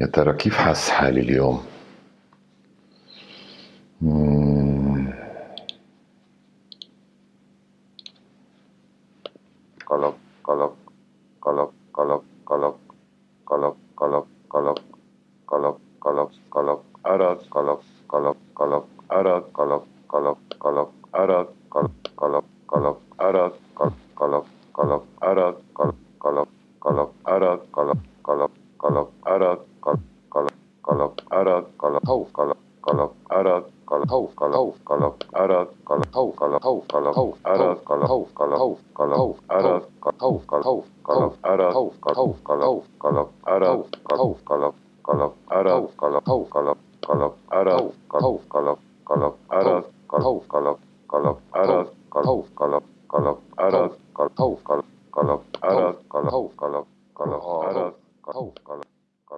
يا ترى كيف حاس حالي اليوم. قلق قلق قلق قلق قلق قلق قلق قلق قلق قلق قلق أراد قلق قلق قلق أراد قلق قلق قلق أراد قلق قلق قلق أراد قلق قلق قلق أراد قلق قلق قلق أراد قلق قلق قلق قلق kala kauf kala kala ära kala kauf kala kauf kala ära kala kauf kala kauf kala kauf ära kala kauf kala kauf kala kauf ära kala kauf kala kauf kala ära kauf kala kauf kala kauf kala ära kauf kala kala ära kala kauf kala kala ära kauf kala kala ära kauf kala kala ära kauf kala kala ära kauf kala kala ära kauf kala kala ära kauf kala